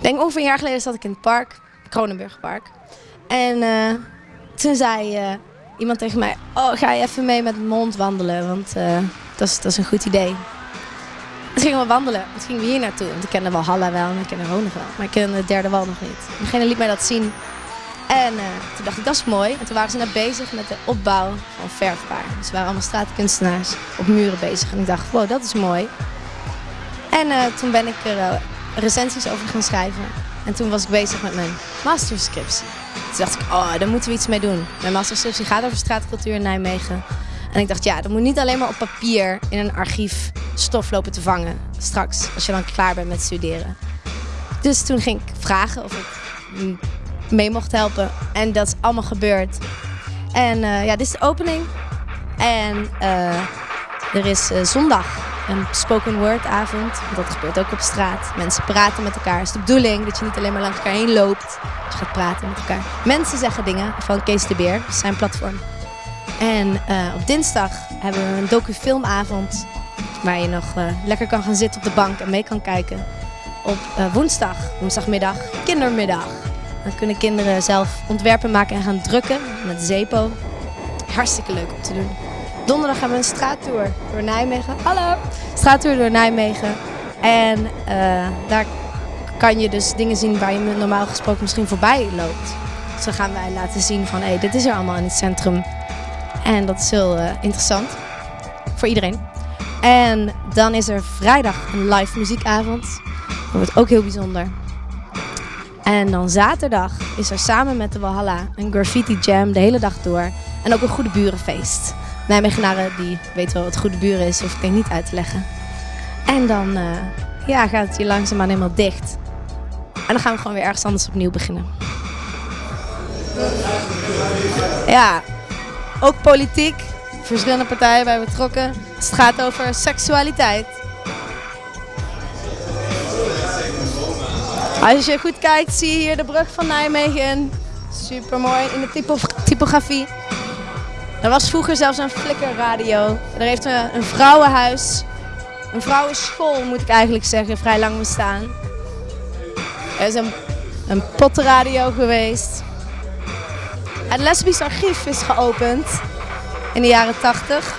Denk ongeveer een jaar geleden zat ik in het park, Kronenburgpark. En eh, toen zei eh, iemand tegen mij, oh ga je even mee met de mond wandelen, want eh, dat, is, een goed idee. Toen gingen we wandelen. Toen gingen we hier naartoe. Want ik kende wel Halla wel en ik kende Roneg wel. Maar ik kende de derde wal nog niet. Degene liet mij dat zien. En toen dacht ik, dat is mooi. En toen waren ze net bezig met de opbouw van verfbaar. Dus waren allemaal straatkunstenaars op muren bezig. En ik dacht, wow, dat is mooi. En toen ben ik er recensies over gaan schrijven. En toen was ik bezig met mijn masterscriptie. Toen dacht ik, oh, daar moeten we iets mee doen. Mijn masterscriptie gaat over straatcultuur in Nijmegen. En ik dacht, ja, dat moet niet alleen maar op papier in een archief stof lopen te vangen. Straks, als je dan klaar bent met studeren. Dus toen ging ik vragen of ik mee mocht helpen. En dat is allemaal gebeurd. En uh, ja, dit is de opening. En uh, er is uh, zondag een spoken word avond. Dat gebeurt ook op straat. Mensen praten met elkaar. Het is de bedoeling dat je niet alleen maar langs elkaar heen loopt. Dat je gaat praten met elkaar. Mensen zeggen dingen van Kees de Beer, zijn platform. En op dinsdag hebben we een docufilmavond. Waar je nog lekker kan gaan zitten op de bank en mee kan kijken. Op woensdag, woensdagmiddag, kindermiddag. Dan kunnen kinderen zelf ontwerpen maken en gaan drukken met Zepo. Hartstikke leuk om te doen. Donderdag hebben we een straattour door Nijmegen. Hallo! Straattour door Nijmegen. En uh, daar kan je dus dingen zien waar je normaal gesproken misschien voorbij loopt. Dan gaan wij laten zien van, hé, hey, dit is er allemaal in het centrum. En dat is heel uh, interessant. Voor iedereen. En dan is er vrijdag een live muziekavond. Dat wordt ook heel bijzonder. En dan zaterdag is er samen met de Walhalla een graffiti jam de hele dag door. En ook een goede burenfeest. Nijmegenaren die weten wel wat goede buren is, hoef ik denk niet uit te leggen. En dan uh, ja, gaat het hier langzaamaan helemaal dicht. En dan gaan we gewoon weer ergens anders opnieuw beginnen. Ja, ook politiek. Verschillende partijen bij betrokken. Het gaat over seksualiteit. Als je goed kijkt zie je hier de brug van Nijmegen. Super mooi in de typo typografie. Er was vroeger zelfs een flikkerradio. Er heeft een, vrouwenhuis, een vrouwenschool moet ik eigenlijk zeggen, vrij lang bestaan. Er is een, een pottenradio geweest. Het lesbisch archief is geopend in de jaren 80.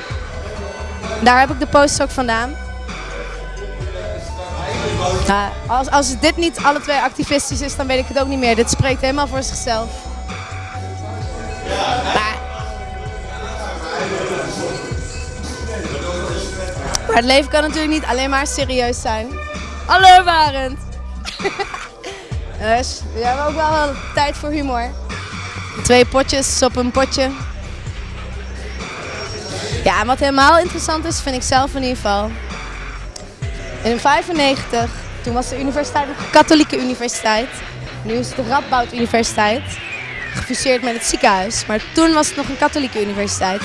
Daar heb ik de post ook vandaan. Ja, als, als dit niet alle twee activistisch is, dan weet ik het ook niet meer. Dit spreekt helemaal voor zichzelf. Maar, het leven kan natuurlijk niet alleen maar serieus zijn. Hallo Barend! dus we hebben ook wel tijd voor humor. Twee potjes op een potje. Ja, en wat helemaal interessant is, vind ik zelf in ieder geval. In 95, toen was de universiteit nog een katholieke universiteit. Nu is het de Radboud Universiteit. Gefuseerd met het ziekenhuis. Maar toen was het nog een katholieke universiteit.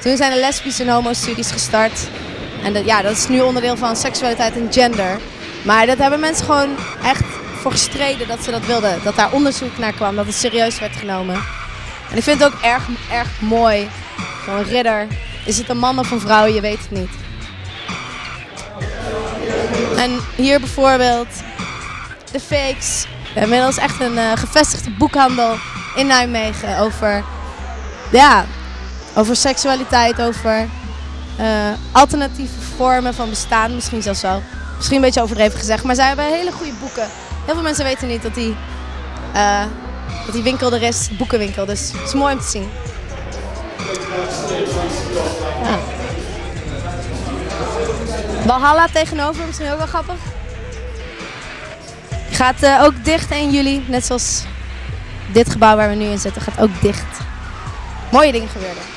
Toen zijn de lesbische en homo-studies gestart. En dat, ja, dat is nu onderdeel van seksualiteit en gender. Maar dat hebben mensen gewoon echt voor gestreden dat ze dat wilden. Dat daar onderzoek naar kwam, dat het serieus werd genomen. En ik vind het ook erg, erg mooi. Zo'n ridder. Is het een man of een vrouw? Je weet het niet. En hier bijvoorbeeld de Fakes. Inmiddels echt een uh, gevestigde boekhandel in Nijmegen over, ja, over seksualiteit, over alternatieve vormen van bestaan. Misschien zelfs wel. Misschien een beetje overdreven gezegd, maar zij hebben hele goede boeken. Heel veel mensen weten niet dat die, uh, dat die winkel er is, boekenwinkel. Dus het is mooi om te zien. Ja. Tegenover, misschien ook wel grappig. Gaat uh, ook dicht 1 juli, net zoals dit gebouw waar we nu in zitten, gaat ook dicht. Mooie dingen gebeurden.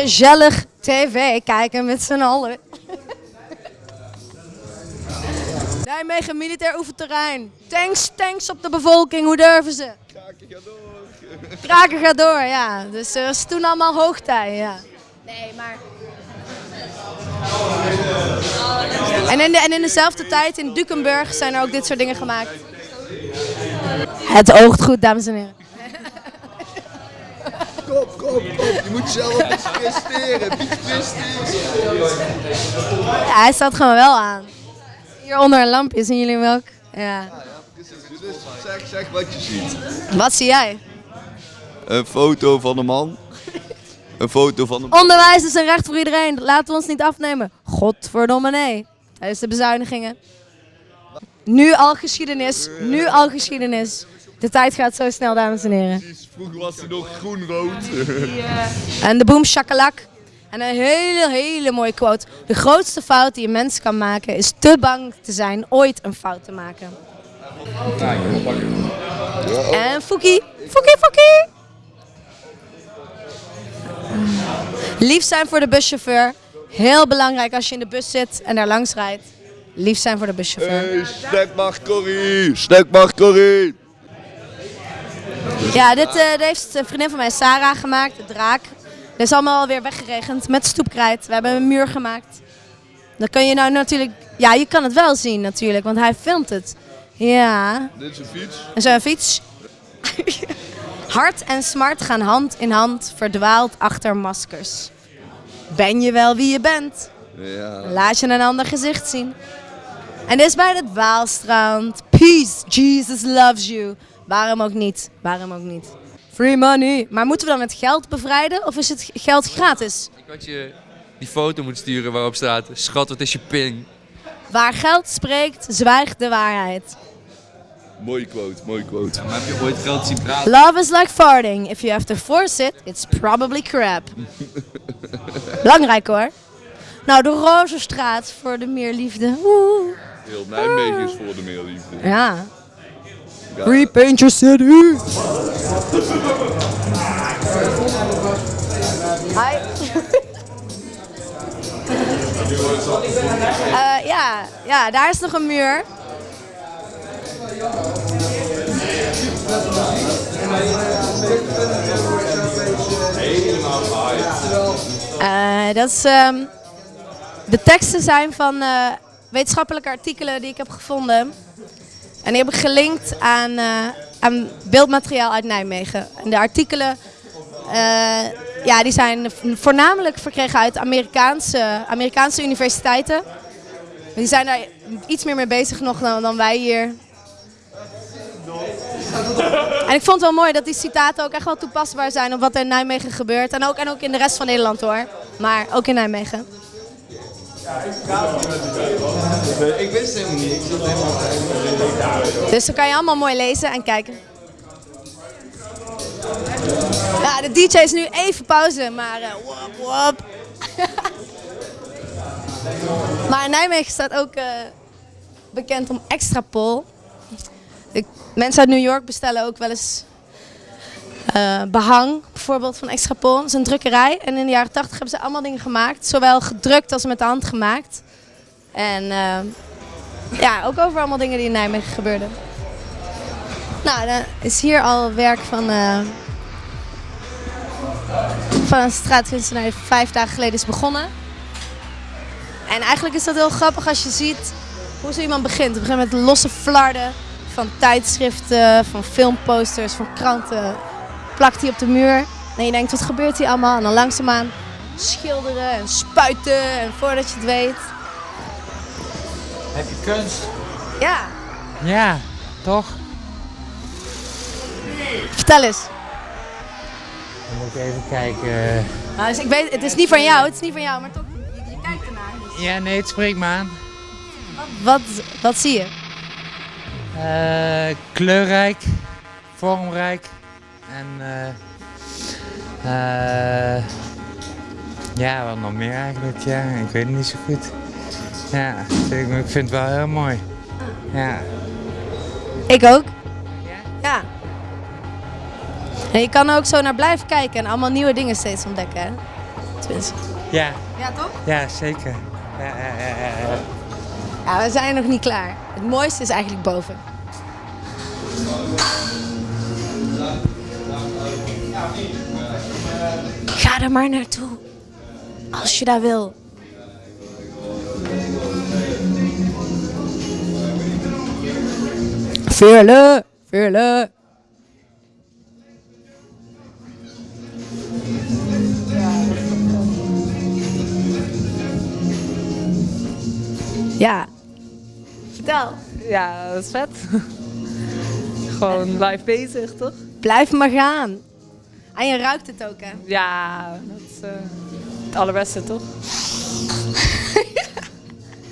Gezellig tv kijken met z'n allen. Nijmegen militair oefenterrein. Tanks, tanks op de bevolking, hoe durven ze? Kraken gaat door. Kraken gaat door, ja. Dus er was toen allemaal hoogtij, ja. Nee, maar... En in, de, en in dezelfde tijd in Dukenburg zijn er ook dit soort dingen gemaakt. Het oogt goed, dames en heren. Kom, kom, kom. Je moet zelf eens presteren. Niet presteren. Ja, hij staat gewoon wel aan. Hier onder een lampje, zien jullie ook? Ja. Dus zeg, zeg wat je ziet. Wat zie jij? Een foto van een man. Een foto van een Onderwijs is een recht voor iedereen. Laten we ons niet afnemen. Godverdomme nee. Tijdens de bezuinigingen. Nu al geschiedenis. Nu al geschiedenis. De tijd gaat zo snel, dames en heren. Vroeger was hij nog groen-rood. En de boom shakalak. En een hele, hele mooie quote. De grootste fout die een mens kan maken is te bang te zijn ooit een fout te maken. En Fouki. Fouki, Fouki. Lief zijn voor de buschauffeur. Heel belangrijk als je in de bus zit en daar langs rijdt. Lief zijn voor de buschauffeur. Hey, snackbar Corrie. Snackbar Corrie. Ja, dit, eh, heeft een vriendin van mij, Sarah, gemaakt. De draak. Dit is allemaal alweer weggeregend met stoepkrijt. We hebben een muur gemaakt. Dan kun je nou natuurlijk... Ja, je kan het wel zien natuurlijk, want hij filmt het. Ja. Dit is een fiets. En zo'n fiets. Hart en smart gaan hand in hand, verdwaald achter maskers. Ben je wel wie je bent? Ja. Laat je een ander gezicht zien. En dit is bij het Waalstrand. Peace, Jesus loves you. Waarom ook niet? Waarom ook niet? Free money. Maar moeten we dan met geld bevrijden of is het geld gratis? Ik had je die foto moeten sturen waarop staat, schat wat is je ping? Waar geld spreekt, zwijgt de waarheid. Mooie quote, mooie quote. Maar heb je ooit geld zien praten? Love is like farting. If you have to force it, it's probably crap. Belangrijk hoor. Nou, de Rozenstraat voor de meerliefde. Oeh. Heel Nijmegen is voor de meerliefde. Ja. Ja. Repaint your city. Hi. Eh, ja, ja, daar is nog een muur. Eh, dat is, ehm, de teksten zijn van eh, wetenschappelijke artikelen die ik heb gevonden. En die heb ik gelinkt aan, eh, aan beeldmateriaal uit Nijmegen. En de artikelen eh, ja, die zijn voornamelijk verkregen uit Amerikaanse, Amerikaanse universiteiten. Die zijn daar iets meer mee bezig nog dan, dan wij hier. En ik vond het wel mooi dat die citaten ook echt wel toepasbaar zijn op wat er in Nijmegen gebeurt. En ook, en ook in de rest van Nederland hoor. Maar ook in Nijmegen. Ik wist helemaal niet. Ik zat helemaal Dus dan kan je allemaal mooi lezen en kijken. Ja, de DJ is nu even pauze, maar eh, wop, wop. maar Nijmegen staat ook eh, bekend om extra pol. De mensen uit New York bestellen ook wel eens eh, behang, bijvoorbeeld van extra pol. Dat is een drukkerij. En in de jaren 80 hebben ze allemaal dingen gemaakt, zowel gedrukt als met de hand gemaakt. En eh, ja, ook over allemaal dingen die in Nijmegen gebeurden. Nou, dan is hier al werk van, eh, van een straatkunstenaar die vijf dagen geleden is begonnen. En eigenlijk is dat heel grappig als je ziet hoe zo iemand begint. Het begint met losse flarden van tijdschriften, van filmposters, van kranten. Plakt hij op de muur. En je denkt, wat gebeurt hier allemaal? En dan langzaamaan schilderen en spuiten. En voordat je het weet... Heb je kunst? Ja, Ja, toch? vertel eens. Dan moet ik even kijken. Nou, dus ik weet, het is niet van jou, het is niet van jou, maar toch, je, je kijkt ernaar. Dus Ja, nee, het spreekt me aan. wat, wat zie je? Eh, kleurrijk, vormrijk en eh, eh, ja, wat nog meer eigenlijk. Ja, ik weet het niet zo goed. Ja, ik, vind het wel heel mooi. Ja. Ik ook. Ja? En je kan er ook zo naar blijven kijken en allemaal nieuwe dingen steeds ontdekken, hè? Tenminste. Ja, Ja, toch? ja zeker. Ja, ja, ja, ja, ja. Ja, we zijn nog niet klaar. Het mooiste is eigenlijk boven. Ga er maar naartoe. Als je daar wil. Veerle, veerle. Ja. Vertel. Ja, dat is vet. Gewoon blijf bezig, toch? Blijf maar gaan. En je ruikt het ook, hè? Ja, dat is eh, het allerbeste, toch?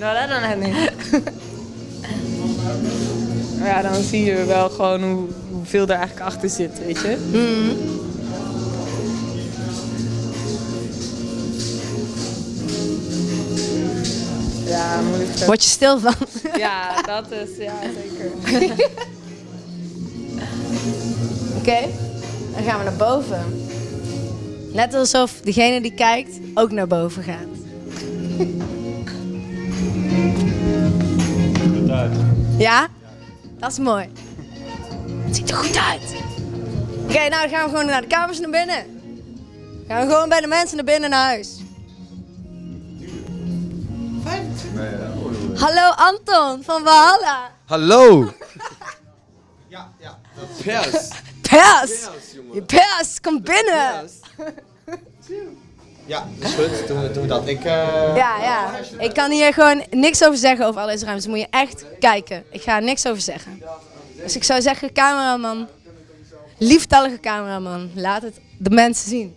nou, dat dan net niet. Maar ja, dan zie je wel gewoon hoe, hoeveel er eigenlijk achter zit, weet je? Ja, moeilijk. Word je stil van? Ja, dat is, ja, zeker. Oké. Dan gaan we naar boven. Net alsof degene die kijkt ook naar boven gaat. Ja? Dat is mooi. Het ziet er goed uit. Oké, nou dan gaan we gewoon naar de kamers naar binnen. Gaan we gewoon bij de mensen naar binnen naar huis. Hallo Anton van Valhalla. Hallo! Ja, ja. Pers. Pers! Je pers, kom binnen! Ja, is goed. Doen we, doen we dat. Ik, eh, Ja, ja. Ik kan hier gewoon niks over zeggen over al deze ruimtes. Moet je echt kijken. Ik ga er niks over zeggen. Dus ik zou zeggen, cameraman, lieftallige cameraman, laat het de mensen zien.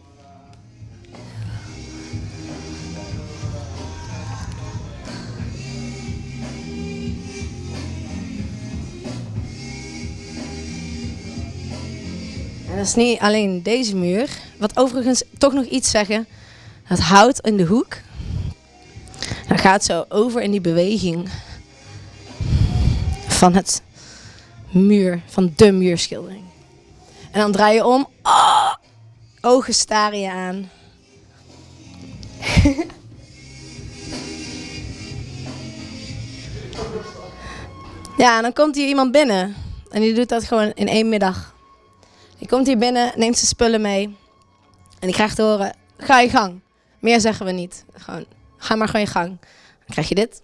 En dat is niet alleen deze muur. Wat overigens toch nog iets zeggen. Het hout in de hoek. Dan gaat zo over in die beweging van het muur, van de muurschildering. En dan draai je om. Oh, ogen staren je aan. ja, en dan komt hier iemand binnen. En die doet dat gewoon in één middag. Die komt hier binnen, neemt zijn spullen mee. En die krijgt te horen, ga je gang. Meer zeggen we niet. Gewoon, ga maar gewoon je gang. Dan krijg je dit.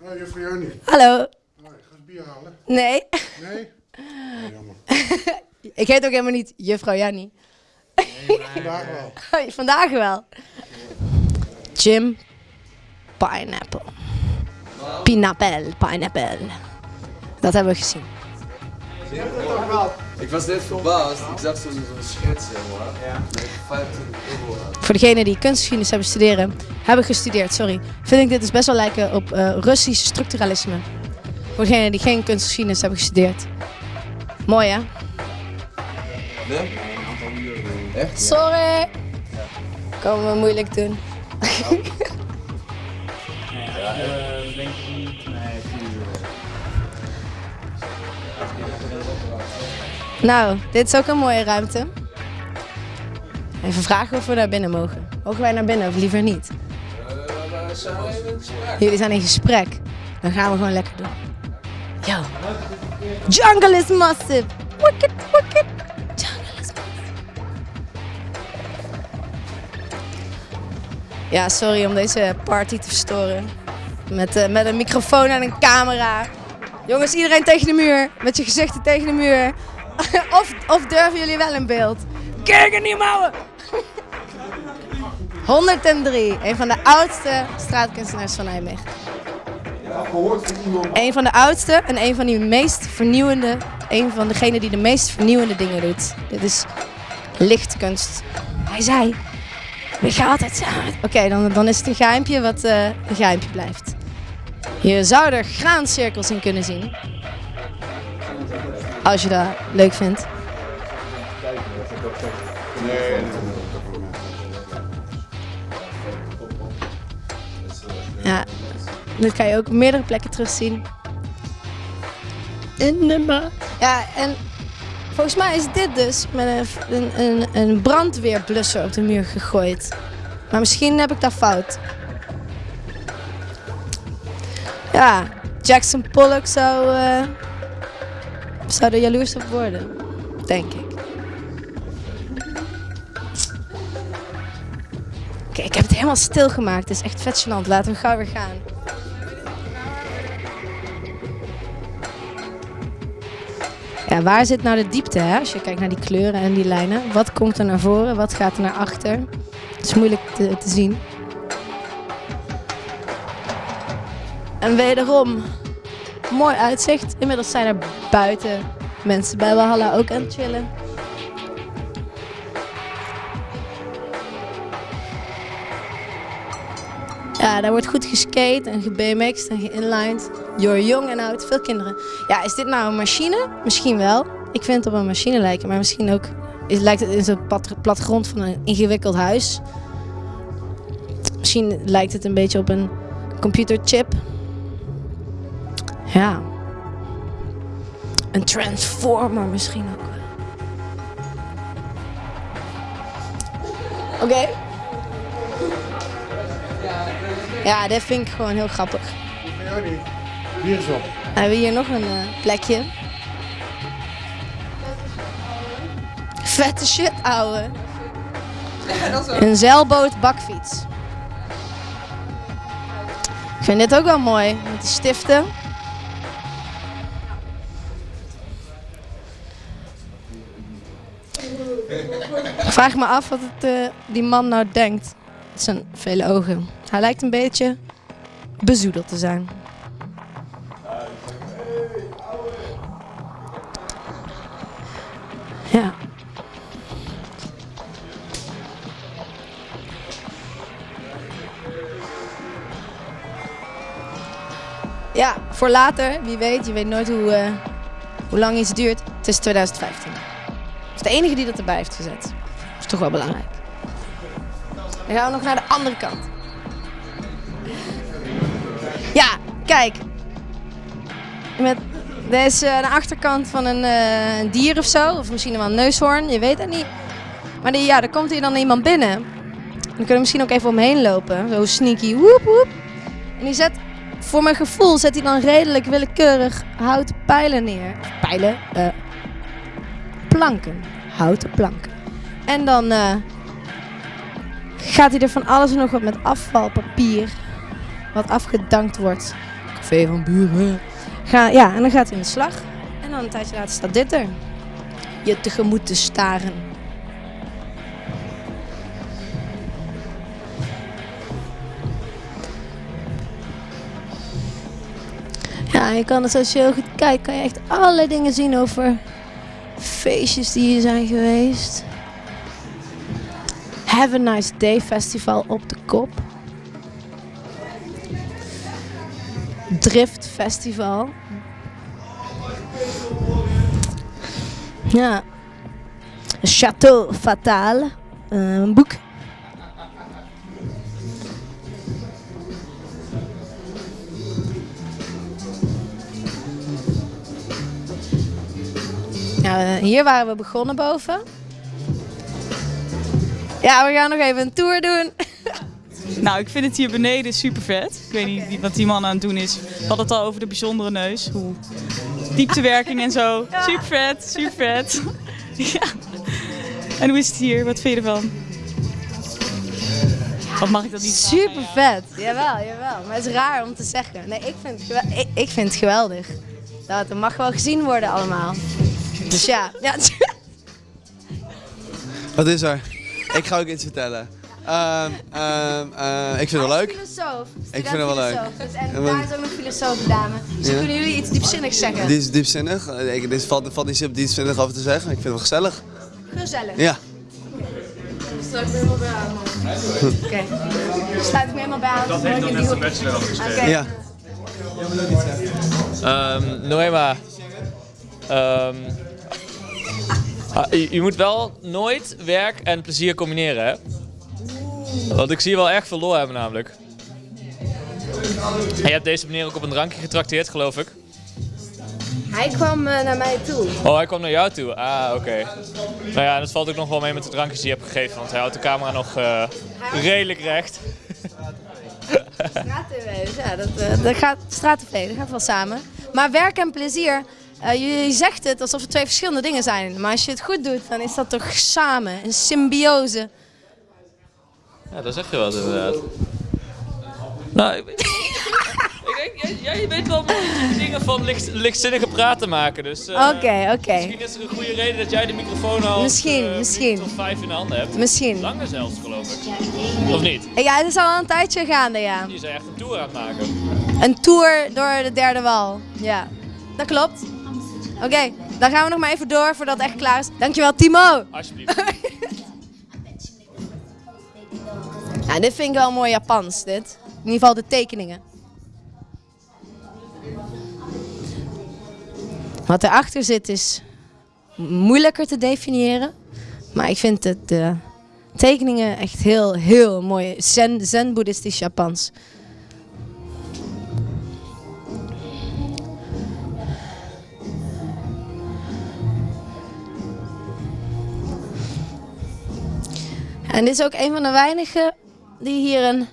Oh, juffrouw. Hallo. Ik ga eens bier halen. Nee, Nee? Oh, jammer. ik heet ook helemaal niet juffrouw Jannie. Vandaag wel. Oh, Vandaag wel. Jim Pineapple. Pineapple, pineapple. Dat hebben we gezien. Ik was net verbaasd. Ik zag zo'n schets, zeg maar. Ja. Met 25 euro aan. Voor degenen die kunstgeschiedenis hebben studeren, hebben gestudeerd, sorry, vind ik dit dus best wel lijken op eh, Russisch structuralisme. Voor degenen die geen kunstgeschiedenis hebben gestudeerd. Mooi hè? Nee? Echt? Sorry. Komen we moeilijk doen. Nou, dit is ook een mooie ruimte. Even vragen of we naar binnen mogen. Mogen wij naar binnen of liever niet? Jullie zijn in gesprek. Dan gaan we gewoon lekker doen. Yo. Jungle is massive. Wicked, wicked. Jungle is massive. Ja, sorry om deze party te verstoren. Met, eh, met een microfoon en een camera. Jongens, iedereen tegen de muur. Met je gezichten tegen de muur. of, of durven jullie wel in beeld? Kijk niet mouwen! 103, een van de oudste straatkunstenaars van Nijmegen. Een van de oudste en een van die meest vernieuwende, een van degenen die de meest vernieuwende dingen doet. Dit is lichtkunst. Hij zei, we gaan altijd samen. Oké, dan, dan is het een geheimpje wat eh, een geheimpje blijft. Je zou er graancirkels in kunnen zien. Als je dat leuk vindt. Ja, dit kan je ook op meerdere plekken terugzien. In de ma. Ja, en volgens mij is dit dus met een, een, een, een brandweerblusser op de muur gegooid. Maar misschien heb ik dat fout. Ja, Jackson Pollock zou, eh, zou er jaloers op worden. Denk ik. Oké, ik heb het helemaal stilgemaakt. Het is echt vet. Laten we gauw weer gaan. Ja, waar zit nou de diepte, hè? Als je kijkt naar die kleuren en die lijnen. Wat komt er naar voren? Wat gaat er naar achter? Het is moeilijk te, te zien. En wederom, mooi uitzicht. Inmiddels zijn er buiten mensen bij Walhalla ook aan het chillen. Ja, daar wordt goed geskate en gebmx'd en geïnlined. Door jong en oud, veel kinderen. Ja, is dit nou een machine? Misschien wel. Ik vind het op een machine lijken, maar misschien ook lijkt het in zo'n plattegrond van een ingewikkeld huis. Misschien lijkt het een beetje op een computerchip. Ja. Een transformer misschien ook wel. Oké. Ja, dit vind ik gewoon heel grappig. Niet. Hier is op. We hebben hier nog een eh, plekje. Vette shit, ouwe. Een zeilboot bakfiets. Ik vind dit ook wel mooi, met die stiften. Vraag me af wat het, eh, die man nou denkt. Met zijn vele ogen. Hij lijkt een beetje bezoedeld te zijn. Ja. Ja, voor later, wie weet. Je weet nooit hoe, eh, hoe lang iets duurt. Het is 2015. Het is de enige die dat erbij heeft gezet. Is toch wel belangrijk. Dan gaan we nog naar de andere kant. Ja, kijk. Met, dit is eh, de achterkant van een, eh, een dier of zo. Of misschien wel een neushoorn, je weet het niet. Maar die, ja, er komt hier dan iemand binnen. Dan kunnen we misschien ook even omheen lopen. Zo sneaky, woep woep. En die zet, voor mijn gevoel, zet hij dan redelijk willekeurig houten pijlen neer. Pijlen? eh, planken. Houten planken. En dan eh, gaat hij er van alles en nog wat met afvalpapier. Wat afgedankt wordt. Café van buren. Ga, ja, en dan gaat hij in de slag. En dan een tijdje later staat dit er. Je tegemoet te staren. Ja, je kan het als je heel goed kijkt, kan je echt allerlei dingen zien over feestjes die hier zijn geweest. Have a Nice Day Festival op de kop. Drift Festival. Ja. Château Fatal. eh, Een boek. Eh, hier waren we begonnen boven. Ja, we gaan nog even een tour doen. Nou, ik vind het hier beneden super vet. Ik weet niet wat die man aan het doen is. We hadden het al over de bijzondere neus. Hoe dieptewerking en zo. Super vet, super vet. ja. En hoe is het hier? Wat vind je ervan? Wat mag ik dat niet vragen? Super vet. Jawel, jawel. Maar het is raar om te zeggen. Nee, ik vind het, ik, ik vind het geweldig. Dat het mag wel gezien worden allemaal. Dus ja. ja. Wat is er? Ik ga ook iets vertellen. Ehm, ehm, eh, ik vind het wel leuk. Filosoof. Ik vind het wel leuk. Dus, en daar is ook nog filosoof dame. Dus Ja. kunnen jullie iets diepzinnigs zeggen? Dit is diepzinnig. Ik, dit valt, valt niet zo diepzinnig over te zeggen. Ik vind het wel gezellig. Gezellig. Ja. Sluit ik me helemaal bij aan. Oké. Sluit ik me helemaal bij aan. Dat heeft dan net zijn bachelor Oké. Ja. Ehm Noema. Ehm, ah, je, je moet wel nooit werk en plezier combineren, hè? Want ik zie je wel erg veel lol hebben, namelijk. En je hebt deze meneer ook op een drankje getrakteerd, geloof ik. Hij kwam eh, naar mij toe. Oh, hij kwam naar jou toe. Ah, oké. Nou ja, dat valt ook nog wel mee met de drankjes die je hebt gegeven, want hij houdt de camera nog eh, redelijk recht. Straat-tv, dus ja, dat, eh, dat gaat, straat-tv, dat gaat wel samen. Maar werk en plezier, eh, je, je zegt het alsof het twee verschillende dingen zijn. Maar als je het goed doet, dan is dat toch samen, een symbiose. Ja, dat zeg je wel inderdaad. Nou, ik, ik denk, jij, jij weet wel dingen van licht, lichtzinnige praten maken, dus... eh, Oké, oké. Misschien is er een goede reden dat jij de microfoon al Misschien, eh, misschien. tot vijf in de handen hebt. Misschien. Langer zelfs, geloof ik. Of niet? Ja, het is al een tijdje gaande, ja. Die is echt een tour aan het maken. Een tour door de derde wal. Ja, dat klopt. Oké, dan gaan we nog maar even door voordat het echt klaar is. Dankjewel Timo. Alsjeblieft. Ja, dit vind ik wel mooi Japans, dit. In ieder geval de tekeningen. Wat erachter zit is moeilijker te definiëren. Maar ik vind het, de tekeningen echt heel, heel mooi. Zen, zen-boeddhistisch Japans. En dit is ook een van de weinigen die hier een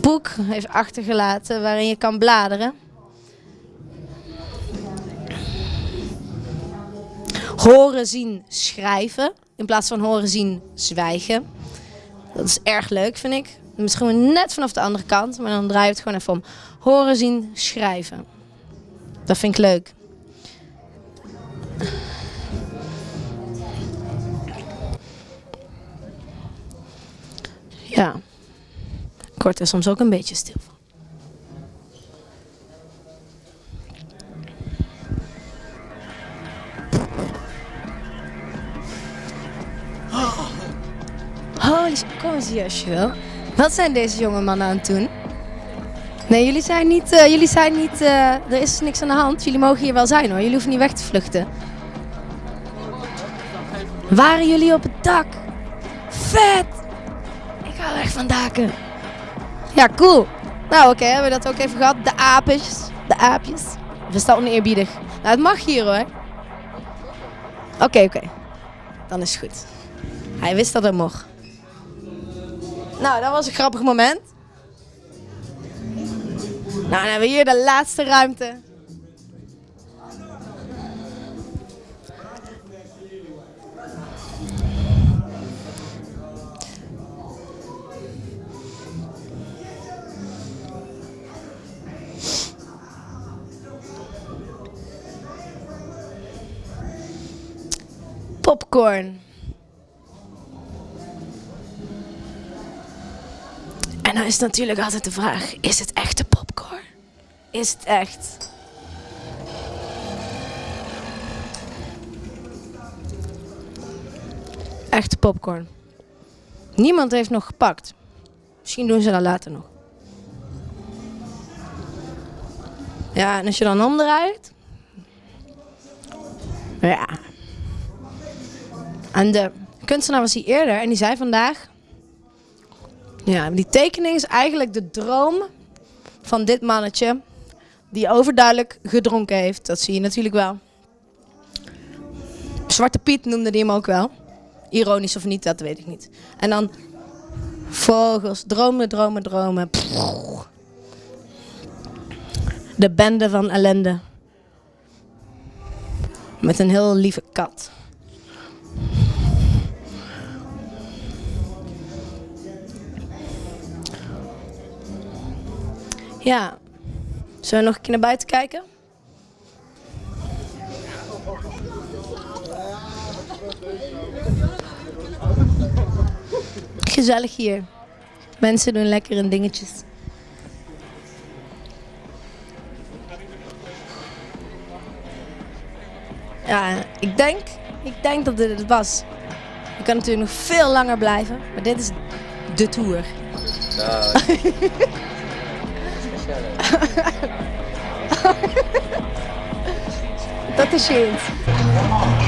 boek heeft achtergelaten waarin je kan bladeren. Horen, zien, schrijven in plaats van horen, zien, zwijgen. Dat is erg leuk, vind ik. Misschien net vanaf de andere kant, maar dan draai je het gewoon even om. Horen, zien, schrijven. Dat vind ik leuk. Ja. Ik word er soms ook een beetje stil van. Holy kom eens hier als je wil. Wat zijn deze jonge mannen aan het doen? Nee, jullie zijn niet, eh, jullie zijn niet, eh, er is niks aan de hand. Jullie mogen hier wel zijn hoor, jullie hoeven niet weg te vluchten. Waren jullie op het dak? Vet! Hou echt van daken. Ja, cool. Nou, oké, hebben we dat ook even gehad. De aapjes. De aapjes. Of is dat oneerbiedig? Nou, het mag hier hoor. Oké, oké. Dan is het goed. Hij wist dat het mocht. Nou, dat was een grappig moment. Nou, dan hebben we hier de laatste ruimte. Popcorn. En dan is natuurlijk altijd de vraag: is het echte popcorn? Is het echt? Echte popcorn. Niemand heeft nog gepakt. Misschien doen ze dat later nog. Ja, en als je dan omdraait. Ja. En de kunstenaar was hier eerder en die zei vandaag. Ja, die tekening is eigenlijk de droom van dit mannetje. Die overduidelijk gedronken heeft. Dat zie je natuurlijk wel. Zwarte Piet noemde die hem ook wel. Ironisch of niet, dat weet ik niet. En dan vogels, dromen, dromen, dromen. De bende van ellende. Met een heel lieve kat. Ja. Zullen we nog een keer naar buiten kijken? Gezellig hier. Mensen doen lekker hun dingetjes. Ja, ik denk, ik denk dat dit het was. Je kan natuurlijk nog veel langer blijven, maar dit is de tour. Dat is je.